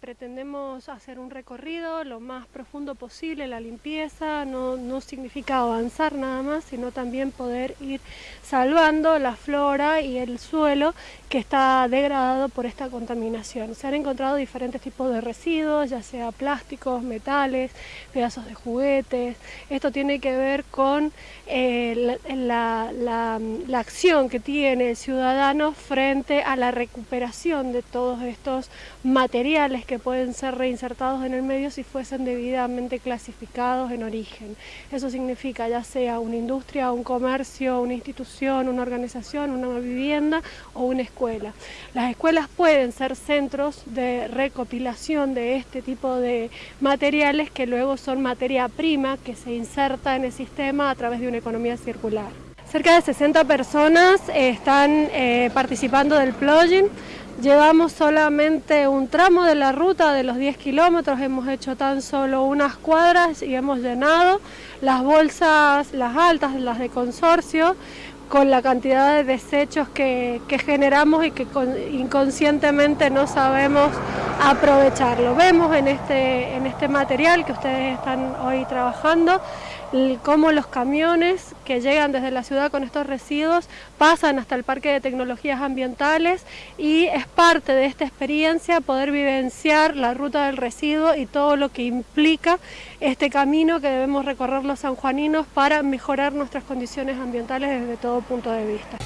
quisimos hacer un recorrido lo más profundo posible, la limpieza no, no significa avanzar nada más, sino también poder ir salvando la flora y el suelo que está degradado por esta contaminación. Se han encontrado diferentes tipos de residuos, ya sea plásticos, metales, pedazos de juguetes. Esto tiene que ver con eh, la, la acción que tiene el ciudadano frente a la recuperación de todos estos materiales que pueden ser reinsertados en el medio si fuesen debidamente clasificados en origen. Eso significa ya sea una industria, un comercio, una institución, una organización, una vivienda o una escuela. Las escuelas pueden ser centros de recopilación de este tipo de materiales que luego son materia prima que se inserta en el sistema a través de una economía circular. Cerca de 60 personas están eh, participando del plugin. Llevamos solamente un tramo de la ruta de los 10 kilómetros, hemos hecho tan solo unas cuadras y hemos llenado las bolsas, las altas, las de consorcio, con la cantidad de desechos que, generamos y que inconscientemente no sabemos aprovecharlo. Vemos en este, en este material que ustedes están hoy trabajando cómo los camiones que llegan desde la ciudad con estos residuos pasan hasta el Parque de Tecnologías Ambientales y es parte de esta experiencia poder vivenciar la ruta del residuo y todo lo que implica este camino que debemos recorrer los sanjuaninos para mejorar nuestras condiciones ambientales desde todo punto de vista.